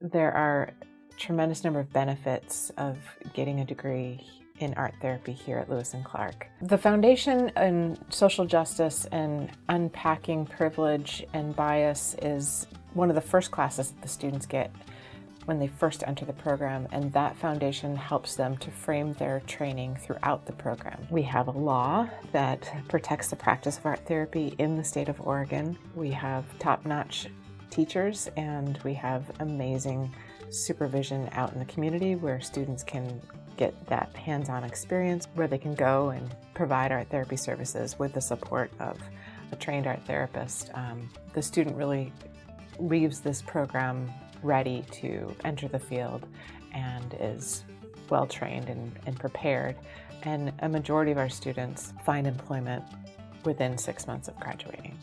There are tremendous number of benefits of getting a degree in art therapy here at Lewis and Clark. The foundation in social justice and unpacking privilege and bias is one of the first classes that the students get when they first enter the program and that foundation helps them to frame their training throughout the program. We have a law that protects the practice of art therapy in the state of Oregon. We have top-notch teachers and we have amazing supervision out in the community where students can get that hands-on experience where they can go and provide art therapy services with the support of a trained art therapist. Um, the student really leaves this program ready to enter the field and is well trained and, and prepared. And a majority of our students find employment within six months of graduating.